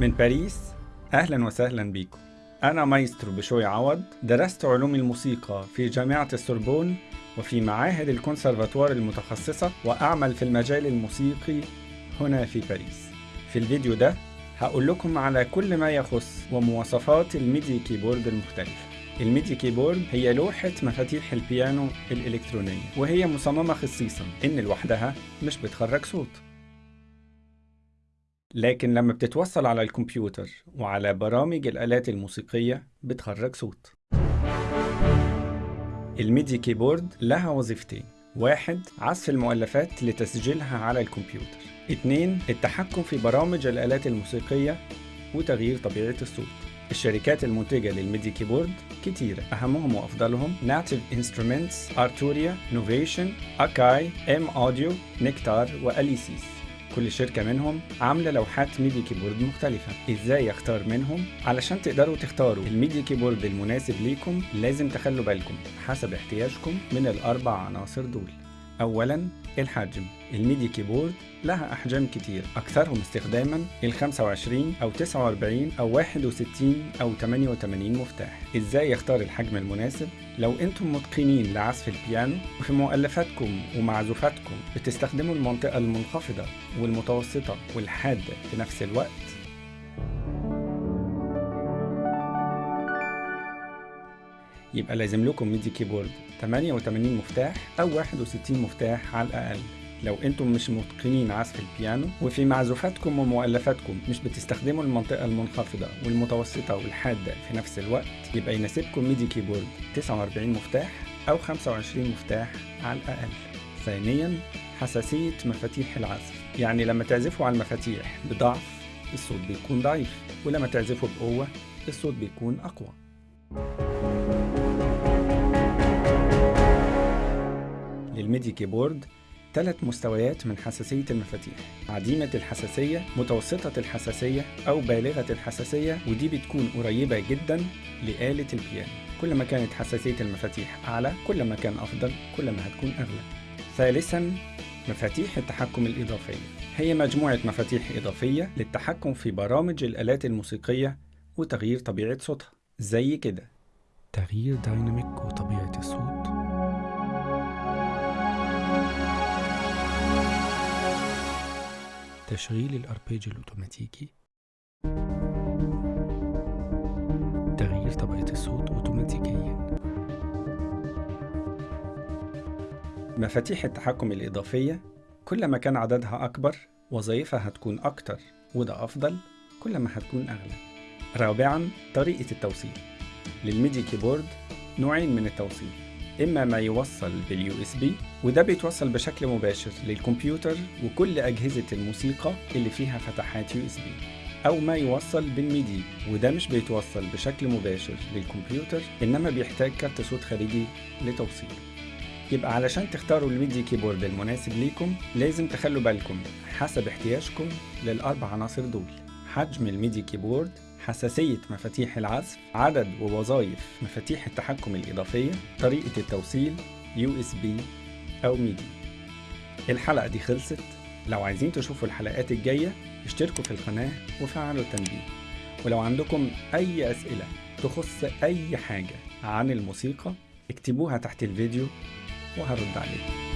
من باريس أهلا وسهلا بيكم أنا مايسترو بشوي عوض. درست علوم الموسيقى في جامعة السوربون وفي معاهد الكونسرفاتوار المتخصصة وأعمل في المجال الموسيقي هنا في باريس. في الفيديو ده هقول لكم على كل ما يخص ومواصفات ال MIDI keyboard المختلفة. ال MIDI keyboard هي لوحة مفاتيح البيانو الإلكترونية وهي مصممة خصيصا إن لوحدها مش بتخرج صوت. لكن لما بتتوصل على الكمبيوتر وعلى برامج الآلات الموسيقية بتخرج صوت. ال MIDI keyboard لها وظيفتين. واحد عزف المؤلفات لتسجيلها على الكمبيوتر. اتنين التحكم في برامج الآلات الموسيقية وتغيير طبيعة الصوت. الشركات المنتجة لل MIDI keyboard كتيرة أهمهم وأفضلهم Native Instruments, Arturia, Novation, Akai, M Audio, Nectar و Alesis كل شركة منهم عاملة لوحات MIDI keyboard مختلفة. إزاي اختار منهم؟ علشان تقدروا تختاروا ال MIDI keyboard المناسب ليكم لازم تخلوا بالكم حسب احتياجكم من الأربع عناصر دول. اولا الحجم. ال MIDI keyboard لها أحجام كتير أكثرهم استخداما ال 25 أو 49 أو 61 أو 88 مفتاح. إزاي يختار الحجم المناسب؟ لو أنتم متقنين لعزف البيانو وفي مؤلفاتكم ومعزوفاتكم بتستخدموا المنطقة المنخفضة والمتوسطة والحادة في نفس الوقت. يبقى لازم لكم MIDI keyboard. 88 مفتاح أو 61 مفتاح على الأقل. لو أنتم مش متقنين عزف البيانو وفي معزوفاتكم ومؤلفاتكم مش بتستخدموا المنطقة المنخفضة والمتوسطة والحادة في نفس الوقت يبقى يناسبكم MIDI keyboard. 49 مفتاح أو 25 مفتاح على الأقل. ثانيا حساسية مفاتيح العزف. يعني لما تعزفوا على المفاتيح بضعف الصوت بيكون ضعيف ولما تعزفوا بقوة الصوت بيكون أقوى. لل MIDI keyboard ثلاث مستويات من حساسية المفاتيح عديمة الحساسية متوسطة الحساسية أو بالغة الحساسية ودي بتكون قريبة جدا لآلة البيانو. كل ما كانت حساسية المفاتيح أعلى كل ما كان أفضل كل ما هتكون أغلى. ثالثا مفاتيح التحكم الإضافية هي مجموعة مفاتيح إضافية للتحكم في برامج الآلات الموسيقية وتغيير طبيعة صوتها. زي كده. تغيير دايناميك وطبيعة الصوت تشغيل الأربيج الأوتوماتيكي. تغيير طبقة الصوت أوتوماتيكيا. مفاتيح التحكم الإضافية كل ما كان عددها أكبر وظائفها هتكون أكتر وده أفضل كل ما هتكون أغلى. رابعا طريقة التوصيل. لل MIDI keyboard نوعين من التوصيل. إما ما يوصل بال USB وده بيتوصل بشكل مباشر للكمبيوتر وكل أجهزة الموسيقى اللي فيها فتحات USB أو ما يوصل بال MIDI وده مش بيتوصل بشكل مباشر للكمبيوتر إنما بيحتاج كارت صوت خارجي لتوصيله يبقى علشان تختاروا ال MIDI keyboard المناسب ليكم لازم تخلوا بالكم حسب احتياجكم للأربع عناصر دول حجم ال MIDI keyboard حساسية مفاتيح العزف عدد ووظائف مفاتيح التحكم الإضافية طريقة التوصيل USB أو MIDI الحلقة دي خلصت. لو عايزين تشوفوا الحلقات الجاية اشتركوا في القناة وفعلوا التنبيه. ولو عندكم أي أسئلة تخص أي حاجة عن الموسيقى اكتبوها تحت الفيديو وهرد عليكم.